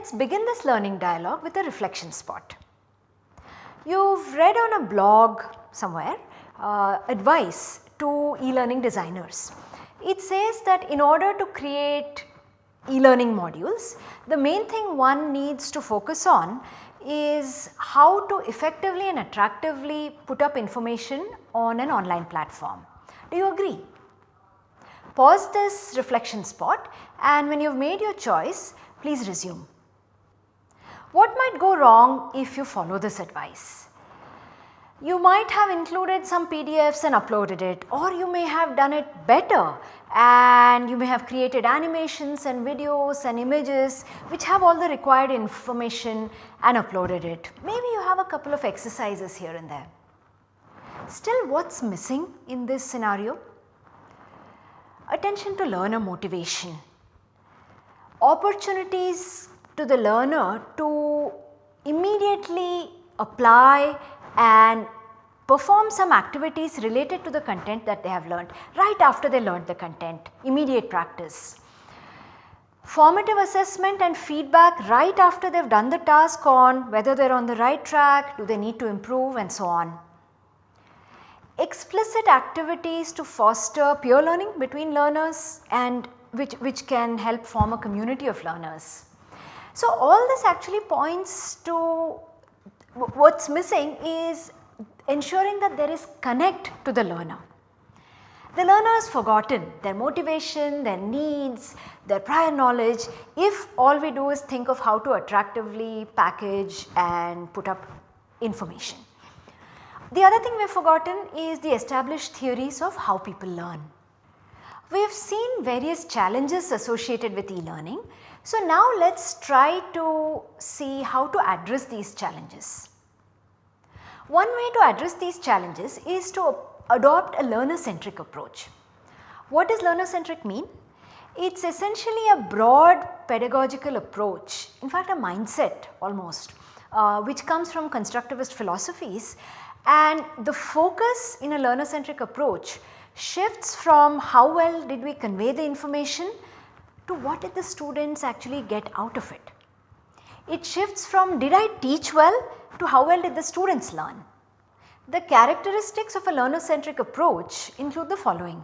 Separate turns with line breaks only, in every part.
let us begin this learning dialogue with a reflection spot. You have read on a blog somewhere uh, advice to e-learning designers. It says that in order to create e-learning modules, the main thing one needs to focus on is how to effectively and attractively put up information on an online platform. Do you agree? Pause this reflection spot and when you have made your choice, please resume. What might go wrong if you follow this advice? You might have included some PDFs and uploaded it or you may have done it better and you may have created animations and videos and images which have all the required information and uploaded it. Maybe you have a couple of exercises here and there. Still what is missing in this scenario? Attention to learner motivation. Opportunities to the learner to immediately apply and perform some activities related to the content that they have learned right after they learned the content, immediate practice. Formative assessment and feedback right after they have done the task on whether they are on the right track, do they need to improve and so on. Explicit activities to foster peer learning between learners and which, which can help form a community of learners. So, all this actually points to what is missing is ensuring that there is connect to the learner. The learner is forgotten their motivation, their needs, their prior knowledge if all we do is think of how to attractively package and put up information. The other thing we have forgotten is the established theories of how people learn. We have seen various challenges associated with e-learning. So, now let us try to see how to address these challenges. One way to address these challenges is to adopt a learner centric approach. What does learner centric mean? It is essentially a broad pedagogical approach, in fact a mindset almost, uh, which comes from constructivist philosophies and the focus in a learner centric approach shifts from how well did we convey the information to what did the students actually get out of it. It shifts from did I teach well to how well did the students learn. The characteristics of a learner centric approach include the following.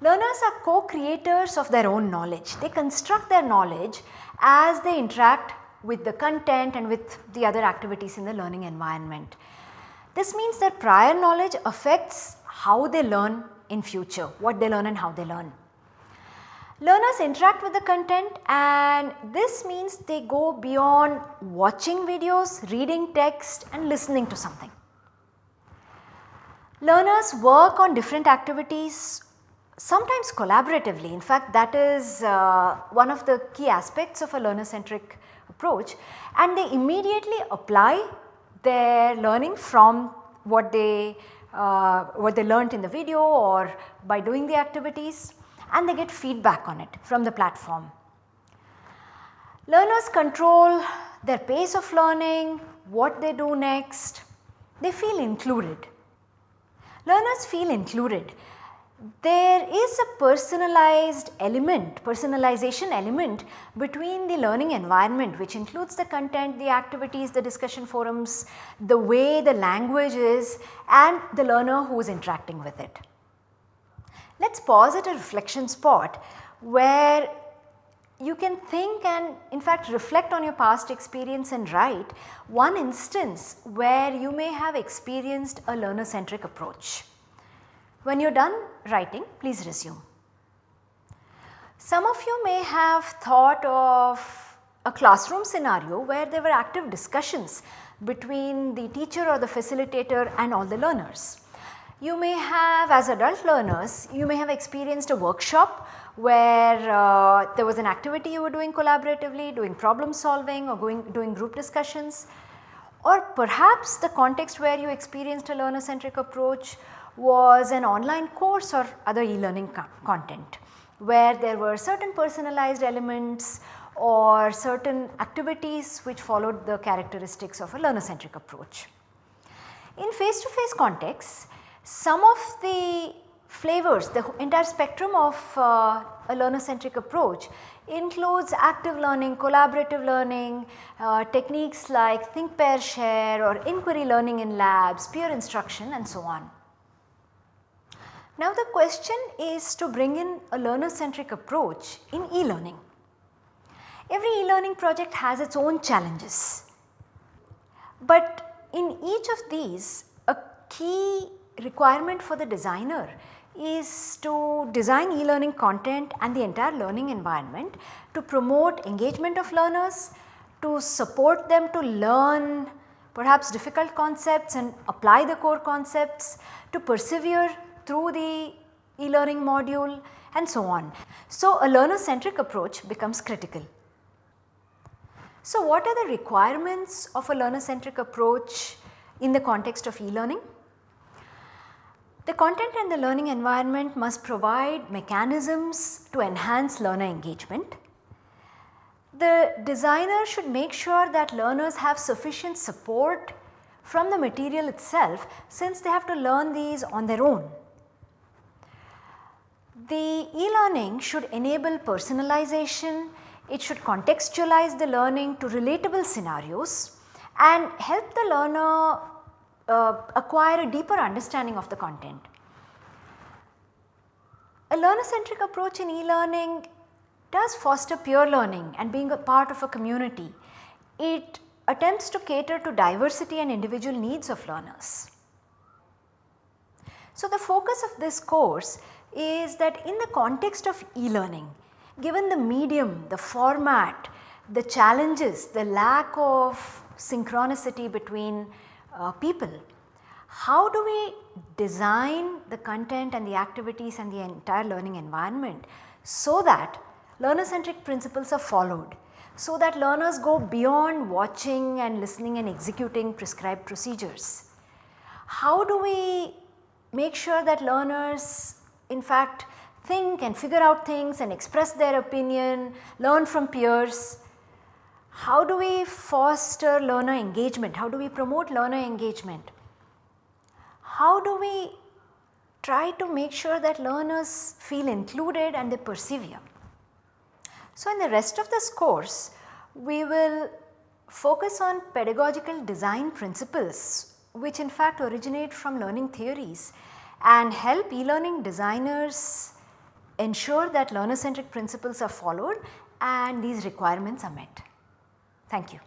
Learners are co-creators of their own knowledge. They construct their knowledge as they interact with the content and with the other activities in the learning environment. This means that prior knowledge affects how they learn in future, what they learn and how they learn. Learners interact with the content and this means they go beyond watching videos, reading text and listening to something. Learners work on different activities sometimes collaboratively in fact that is uh, one of the key aspects of a learner centric approach and they immediately apply their learning from what they uh, what they learnt in the video or by doing the activities and they get feedback on it from the platform. Learners control their pace of learning, what they do next, they feel included. Learners feel included. There is a personalized element, personalization element between the learning environment which includes the content, the activities, the discussion forums, the way the language is and the learner who is interacting with it. Let us pause at a reflection spot where you can think and in fact reflect on your past experience and write one instance where you may have experienced a learner centric approach. When you are done writing please resume. Some of you may have thought of a classroom scenario where there were active discussions between the teacher or the facilitator and all the learners. You may have as adult learners, you may have experienced a workshop where uh, there was an activity you were doing collaboratively, doing problem solving or going, doing group discussions or perhaps the context where you experienced a learner centric approach was an online course or other e-learning co content where there were certain personalized elements or certain activities which followed the characteristics of a learner centric approach. In face to face contexts some of the flavors the entire spectrum of uh, a learner centric approach includes active learning, collaborative learning, uh, techniques like think pair share or inquiry learning in labs, peer instruction and so on. Now the question is to bring in a learner centric approach in e-learning. Every e-learning project has its own challenges, but in each of these a key requirement for the designer is to design e-learning content and the entire learning environment to promote engagement of learners, to support them to learn perhaps difficult concepts and apply the core concepts, to persevere through the e-learning module and so on. So, a learner centric approach becomes critical. So, what are the requirements of a learner centric approach in the context of e-learning? The content and the learning environment must provide mechanisms to enhance learner engagement. The designer should make sure that learners have sufficient support from the material itself since they have to learn these on their own. The e-learning should enable personalization, it should contextualize the learning to relatable scenarios and help the learner uh, acquire a deeper understanding of the content. A learner centric approach in e-learning does foster peer learning and being a part of a community. It attempts to cater to diversity and individual needs of learners. So, the focus of this course is that in the context of e-learning, given the medium, the format, the challenges, the lack of synchronicity between uh, people. How do we design the content and the activities and the entire learning environment so that learner centric principles are followed, so that learners go beyond watching and listening and executing prescribed procedures. How do we make sure that learners in fact think and figure out things and express their opinion, learn from peers how do we foster learner engagement? How do we promote learner engagement? How do we try to make sure that learners feel included and they persevere? So, in the rest of this course, we will focus on pedagogical design principles which in fact originate from learning theories and help e-learning designers ensure that learner centric principles are followed and these requirements are met. Thank you.